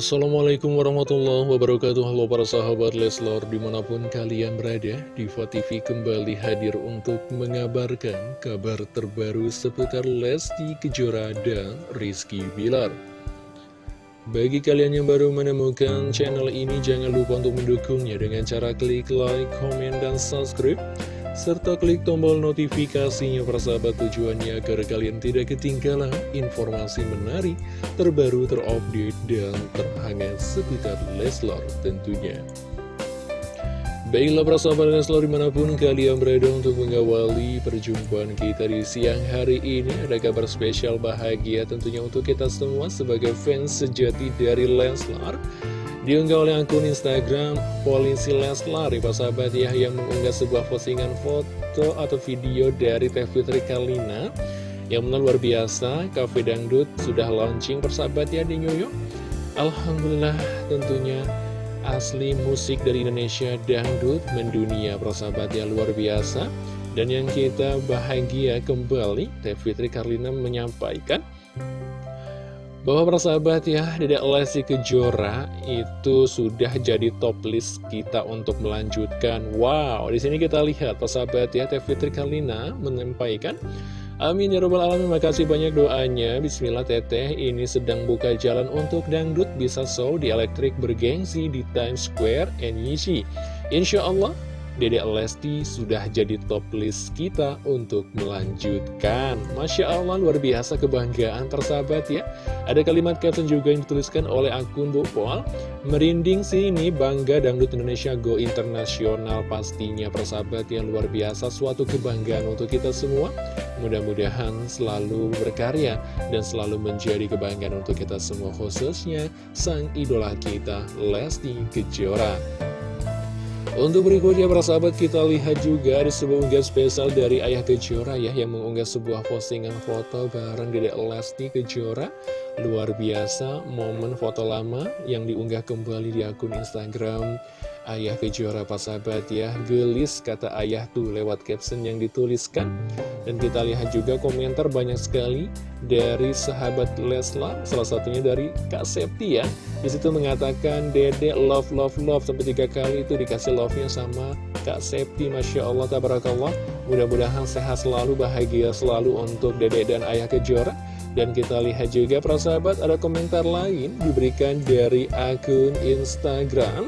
Assalamualaikum warahmatullahi wabarakatuh. Halo para sahabat Leslor di mana pun kalian berada Diva TV kembali hadir untuk mengabarkan kabar terbaru seputar Lesti Kejora dan Rizky Bilar. Bagi kalian yang baru menemukan channel ini jangan lupa untuk mendukungnya dengan cara klik like, komen, dan subscribe serta klik tombol notifikasinya persahabat tujuannya agar kalian tidak ketinggalan informasi menarik, terbaru, terupdate, dan terhangat seputar Leslar tentunya. Baiklah persahabat Leslar di mana pun kalian berada untuk mengawali perjumpaan kita di siang hari ini Ada kabar spesial bahagia tentunya untuk kita semua sebagai fans sejati dari Leslar Diunggah oleh akun Instagram Polisi Leslar, ya sahabat ya, yang mengunggah sebuah postingan foto atau video dari Teh Fitri Kalina yang menang luar biasa, Cafe Dangdut sudah launching persahabat ya di New York. Alhamdulillah tentunya asli musik dari Indonesia Dangdut mendunia persahabat ya luar biasa. Dan yang kita bahagia kembali, Teh Fitri Karlina menyampaikan bahwa persahabat ya, Dedek Lesti Kejora itu sudah jadi top list kita untuk melanjutkan. Wow, di sini kita lihat persahabat ya, Teh Fitri Kalina menyampaikan Amin ya robbal alamin, makasih banyak doanya. Bismillah teteh, ini sedang buka jalan untuk dangdut bisa show di elektrik bergengsi di Times Square NYC Insya Allah Dede Lesti sudah jadi top list kita untuk melanjutkan. Masya Allah luar biasa kebanggaan persahabat ya. Ada kalimat caption juga yang dituliskan oleh akun Bu Pol Merinding sih ini bangga dangdut Indonesia go internasional pastinya persahabat yang luar biasa. Suatu kebanggaan untuk kita semua. Mudah-mudahan selalu berkarya dan selalu menjadi kebanggaan untuk kita semua khususnya sang idola kita Lesti Kejora untuk berikutnya para sahabat kita lihat juga ada sebuah unggahan spesial dari Ayah Kejora ya Yang mengunggah sebuah postingan foto bareng Dedek Lesti Kejora. Luar biasa momen foto lama yang diunggah kembali di akun Instagram Ayah Kejora Pak sahabat ya. Gelis kata ayah tuh lewat caption yang dituliskan. Dan kita lihat juga komentar banyak sekali Dari sahabat Leslar Salah satunya dari Kak Septi ya. Di situ mengatakan Dede love love love. Sampai tiga kali itu dikasih love-nya sama Kak Septi Masya Allah Tabarakallah. Mudah-mudahan sehat selalu bahagia selalu untuk Dede dan Ayah Kejora dan kita lihat juga sahabat ada komentar lain diberikan dari akun Instagram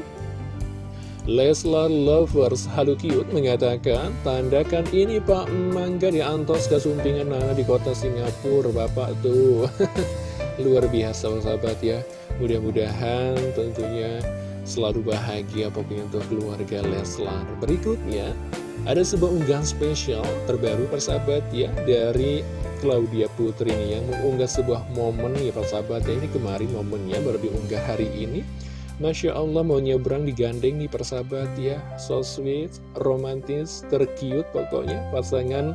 Leslar Lovers Halu Cute mengatakan, tandakan ini Pak Mangga di Antos Kasumpingan Nana di kota Singapura, Bapak tuh. Luar biasa sahabat ya. Mudah-mudahan tentunya selalu bahagia pokoknya untuk keluarga Leslar. Berikutnya, ada sebuah unggahan spesial terbaru persahabat ya dari Claudia Putri ini yang mengunggah sebuah momen nih persahabat ya. Ini kemarin momennya baru diunggah hari ini. Masya Allah mau nyebrang digandeng nih persahabat ya. So sweet, romantis, terkiut pokoknya. Pasangan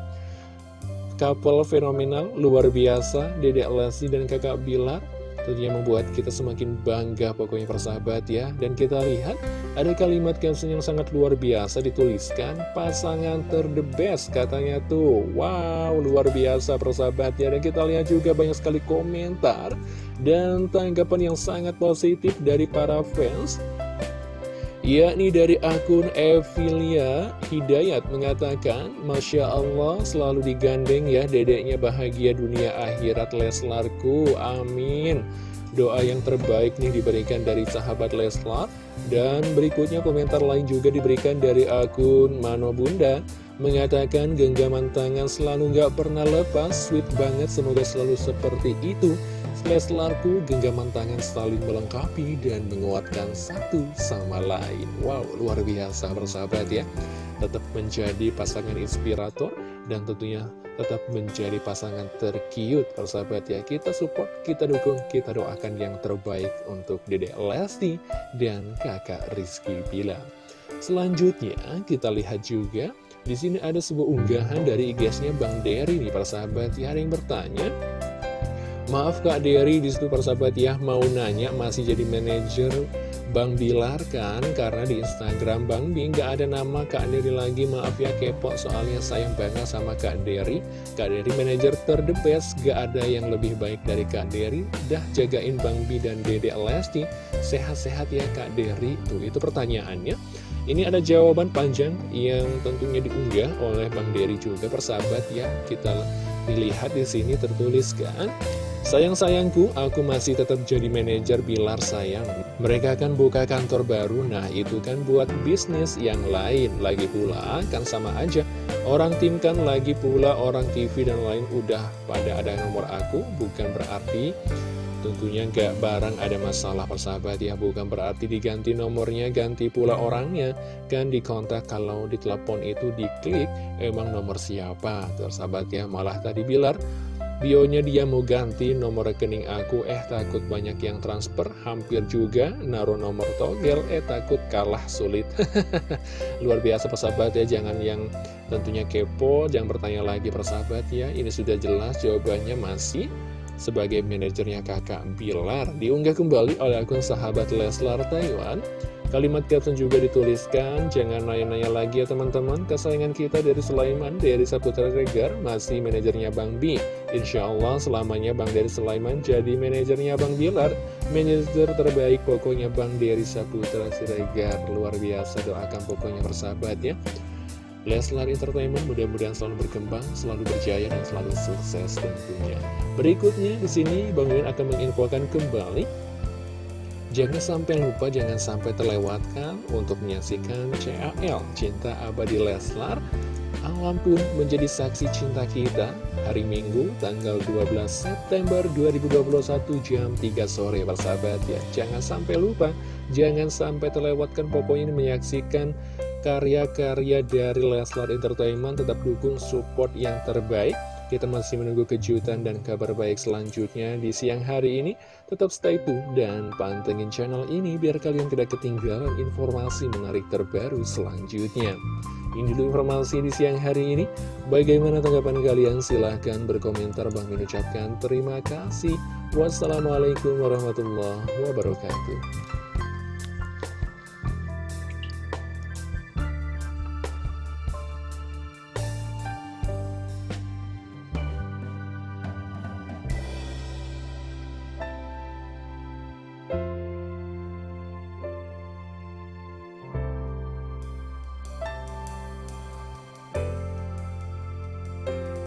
couple fenomenal, luar biasa Dedek Lesti dan kakak Bilar Tentunya membuat kita semakin bangga pokoknya persahabat ya. Dan kita lihat ada kalimat caption yang sangat luar biasa dituliskan Pasangan terde best katanya tuh. Wow luar biasa persahabat ya. Dan kita lihat juga banyak sekali komentar dan tanggapan yang sangat positif dari para fans yakni dari akun Evilia Hidayat mengatakan Masya Allah selalu digandeng ya dedeknya bahagia dunia akhirat Leslarku amin. Doa yang terbaik nih diberikan dari sahabat Leslar. Dan berikutnya komentar lain juga diberikan dari akun Mano Bunda mengatakan genggaman tangan selalu nggak pernah lepas. Sweet banget semoga selalu seperti itu. Leslarku genggaman tangan saling melengkapi dan menguatkan satu sama lain. Wow, luar biasa bersahabat ya. Tetap menjadi pasangan inspirator dan tentunya tetap menjadi pasangan terkiut. Persahabat ya kita support, kita dukung, kita doakan yang terbaik untuk Dedek Lesti dan kakak Rizky Bilar. Selanjutnya kita lihat juga di sini ada sebuah unggahan dari IG-nya Bang Dery nih persahabat ya ada yang bertanya Maaf Kak Dery di situ persahabat ya mau nanya masih jadi manajer Bang Bilar kan? Karena di Instagram Bang Bi nggak ada nama Kak Dery lagi. Maaf ya kepo soalnya sayang banget sama Kak Dery. Kak Dery manajer ter the best. Gak ada yang lebih baik dari Kak Dery. Dah jagain Bang Bi dan Dede Lesti. Sehat-sehat ya Kak Dery. Tuh itu pertanyaannya ini ada jawaban panjang yang tentunya diunggah oleh Bang Dery juga persahabat ya kita dilihat di sini tertuliskan Sayang-sayangku, aku masih tetap jadi manajer Bilar sayang. Mereka kan buka kantor baru, nah itu kan buat bisnis yang lain. Lagi pula, kan sama aja. Orang tim kan lagi pula orang TV dan lain udah pada ada nomor aku, bukan berarti Tentunya nggak barang ada masalah persahabat ya Bukan berarti diganti nomornya Ganti pula orangnya. Kan dikontak kalau di telepon itu diklik Emang nomor siapa? Tersahabat ya malah tadi Bilar Bionya dia mau ganti nomor rekening aku. Eh takut banyak yang transfer Hampir juga naruh nomor togel. Eh takut kalah sulit. Luar biasa persahabat ya. Jangan yang tentunya kepo Jangan bertanya lagi persahabat ya. Ini sudah jelas jawabannya masih Sebagai manajernya kakak Bilar Diunggah kembali oleh akun sahabat Leslar Taiwan Kalimat caption juga dituliskan, jangan nanya-nanya lagi ya teman-teman, kesayangan kita dari Sulaiman, dari Saputra Regar, masih manajernya Bang Bi. Insya Allah selamanya Bang dari Sulaiman jadi manajernya Bang Bilar, manajer terbaik pokoknya Bang dari Saputra Siregar. Luar biasa doakan pokoknya bersahabat ya. Leslar Entertainment mudah-mudahan selalu berkembang, selalu berjaya, dan selalu sukses tentunya. Berikutnya di sini Bang Win akan menginfokan kembali. Jangan sampai lupa, jangan sampai terlewatkan untuk menyaksikan CAL Cinta Abadi Leslar. Alam pun menjadi saksi cinta kita hari Minggu tanggal 12 September 2021 jam 3 sore. Persahabat ya Jangan sampai lupa, jangan sampai terlewatkan pokoknya menyaksikan karya-karya dari Leslar Entertainment Tetap dukung support yang terbaik kita masih menunggu kejutan dan kabar baik selanjutnya di siang hari ini. Tetap stay tune dan pantengin channel ini biar kalian tidak ketinggalan informasi menarik terbaru selanjutnya. Ini dulu informasi di siang hari ini. Bagaimana tanggapan kalian? Silahkan berkomentar. Bang mengucapkan terima kasih. Wassalamualaikum warahmatullahi wabarakatuh.